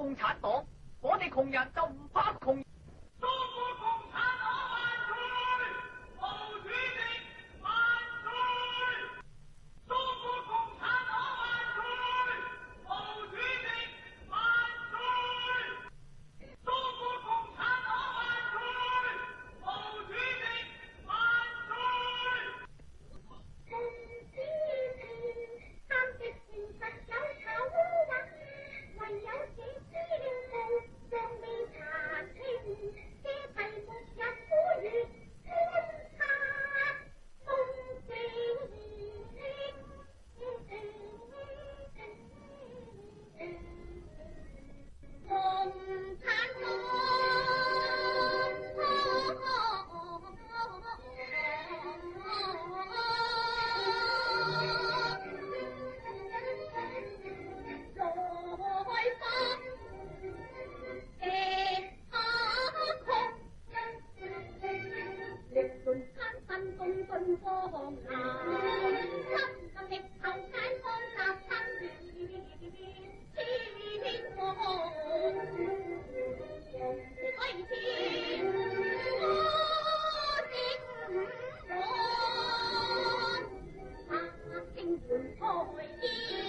共产党，我哋穷人就唔怕穷。东南，金戈铁马，解封杀，争战，天王挥剑，我执掌，大圣开天。